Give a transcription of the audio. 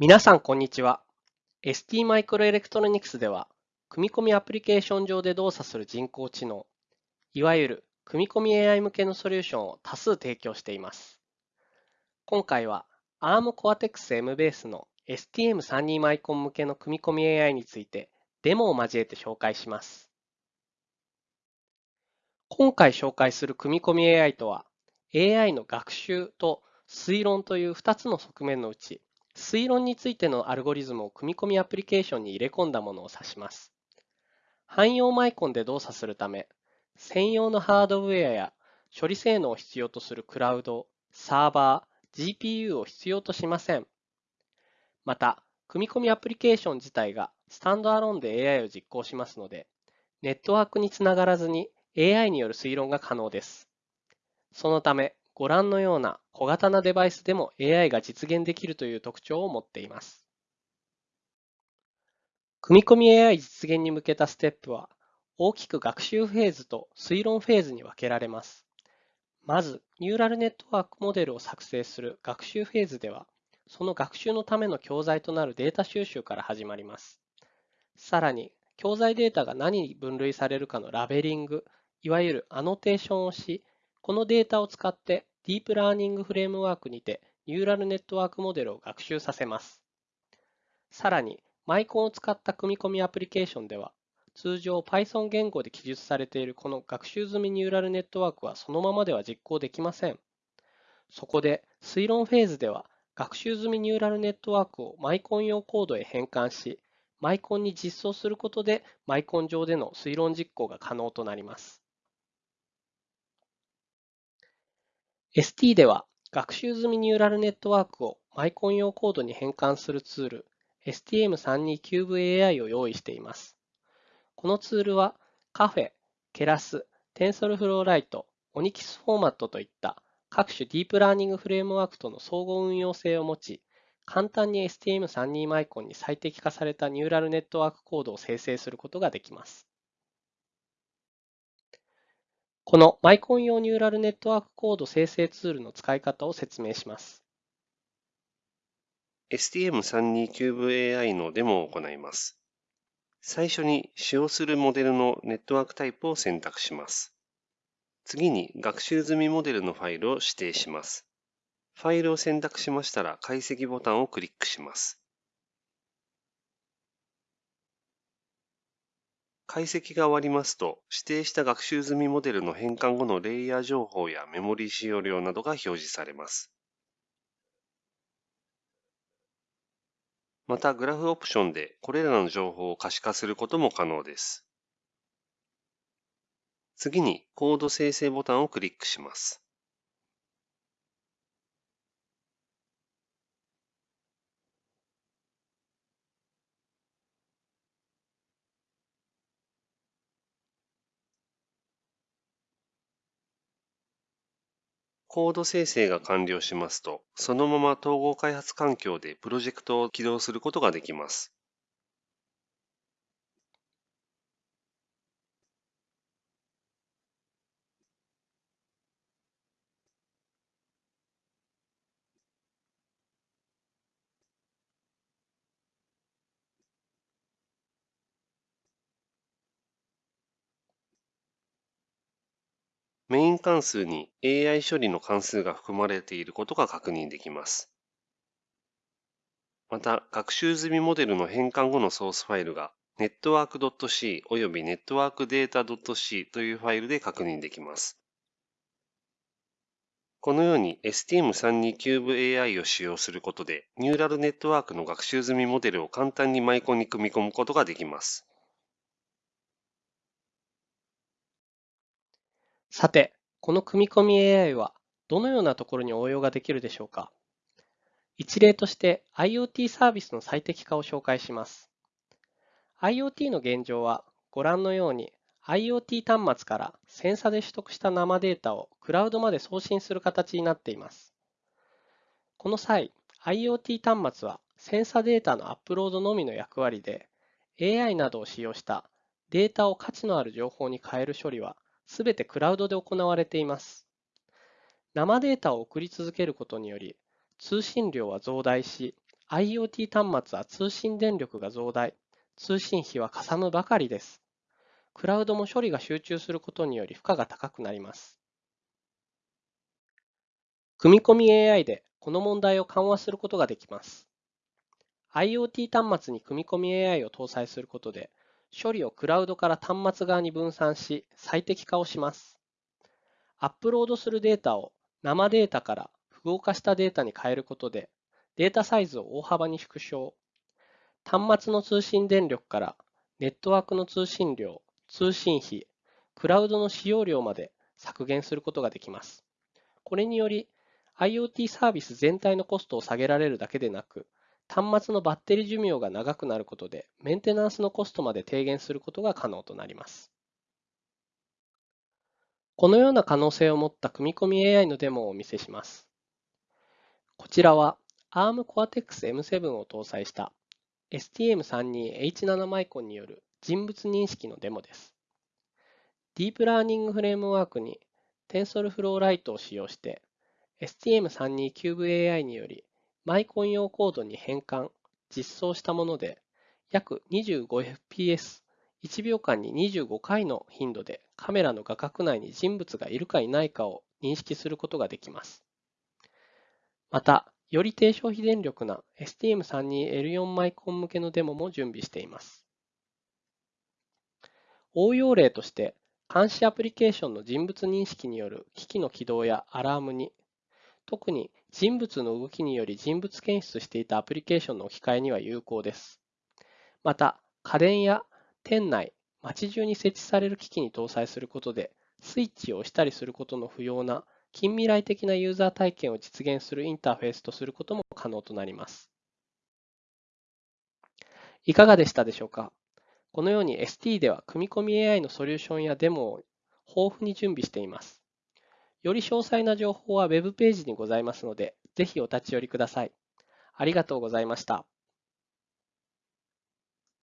皆さん、こんにちは。ST マイクロエレクトロニクスでは、組み込みアプリケーション上で動作する人工知能、いわゆる組み込み AI 向けのソリューションを多数提供しています。今回は ARM Cortex M ベースの STM32 マイコン向けの組み込み AI についてデモを交えて紹介します。今回紹介する組み込み AI とは、AI の学習と推論という2つの側面のうち、推論についてのアルゴリズムを組み込みアプリケーションに入れ込んだものを指します。汎用マイコンで動作するため、専用のハードウェアや処理性能を必要とするクラウド、サーバー、GPU を必要としません。また、組み込みアプリケーション自体がスタンドアローンで AI を実行しますので、ネットワークにつながらずに AI による推論が可能です。そのため、ご覧のような小型なデバイスでも AI が実現できるという特徴を持っています。組み込み AI 実現に向けたステップは、大きく学習フェーズと推論フェーズに分けられます。まず、ニューラルネットワークモデルを作成する学習フェーズでは、その学習のための教材となるデータ収集から始まります。さらに、教材データが何に分類されるかのラベリング、いわゆるアノテーションをし、このデータを使ってディープラーニングフレームワークにてニューラルネットワークモデルを学習させます。さらに、マイコンを使った組み込みアプリケーションでは、通常 Python 言語で記述されているこの学習済みニューラルネットワークはそのままでは実行できません。そこで推論フェーズでは学習済みニューラルネットワークをマイコン用コードへ変換し、マイコンに実装することでマイコン上での推論実行が可能となります。ST では学習済みニューラルネットワークをマイコン用コードに変換するツール STM32CubeAI を用意しています。このツールはカフェ、ケラス、TensorFlow Lite、ONNX フォーマットといった各種ディープラーニングフレームワークとの相互運用性を持ち、簡単に STM32 マイコンに最適化されたニューラルネットワークコードを生成することができます。このマイコン用ニューラルネットワークコード生成ツールの使い方を説明します。STM32CubeAI のデモを行います。最初に使用するモデルのネットワークタイプを選択します。次に学習済みモデルのファイルを指定します。ファイルを選択しましたら解析ボタンをクリックします。解析が終わりますと、指定した学習済みモデルの変換後のレイヤー情報やメモリー使用量などが表示されます。また、グラフオプションでこれらの情報を可視化することも可能です。次に、コード生成ボタンをクリックします。コード生成が完了しますと、そのまま統合開発環境でプロジェクトを起動することができます。メイン関数に AI 処理の関数が含まれていることが確認できます。また、学習済みモデルの変換後のソースファイルが network.c および networkdata.c というファイルで確認できます。このように STM32CubeAI を使用することで、ニューラルネットワークの学習済みモデルを簡単にマイコンに組み込むことができます。さて、この組み込み AI はどのようなところに応用ができるでしょうか？一例として IoT サービスの最適化を紹介します。IoT の現状はご覧のように IoT 端末からセンサで取得した生データをクラウドまで送信する形になっています。この際、IoT 端末はセンサデータのアップロードのみの役割で AI などを使用したデータを価値のある情報に変える処理はすべてクラウドで行われています。生データを送り続けることにより、通信量は増大し、IoT 端末は通信電力が増大、通信費はかさむばかりです。クラウドも処理が集中することにより負荷が高くなります。組み込み AI でこの問題を緩和することができます。IoT 端末に組み込み AI を搭載することで、処理をクラウドから端末側に分散し、最適化をします。アップロードするデータを生データから符号化したデータに変えることで、データサイズを大幅に縮小。端末の通信電力からネットワークの通信量、通信費、クラウドの使用量まで削減することができます。これにより IoT サービス全体のコストを下げられるだけでなく、端末のバッテリー寿命が長くなることで、メンテナンスのコストまで低減することが可能となります。このような可能性を持った組み込み AI のデモをお見せします。こちらは ARM Cortex M7 を搭載した STM32H7 マイコンによる人物認識のデモです。ディープラーニングフレームワークに TensorFlow Lite を使用して STM32CubeAI によりマイコン用コードに変換、実装したもので約 25fps、1秒間に25回の頻度でカメラの画角内に人物がいるかいないかを認識することができます。また、より低消費電力な STM32L4 マイコン向けのデモも準備しています。応用例として、監視アプリケーションの人物認識による機器の起動やアラームに、特に人物の動きにより人物検出していたアプリケーションの置き換えには有効です。また、家電や店内、街中に設置される機器に搭載することで、スイッチを押したりすることの不要な近未来的なユーザー体験を実現するインターフェースとすることも可能となります。いかがでしたでしょうか？このように ST では組み込み AI のソリューションやデモを豊富に準備しています。より詳細な情報は Web ページにございますので、ぜひお立ち寄りください。ありがとうございました。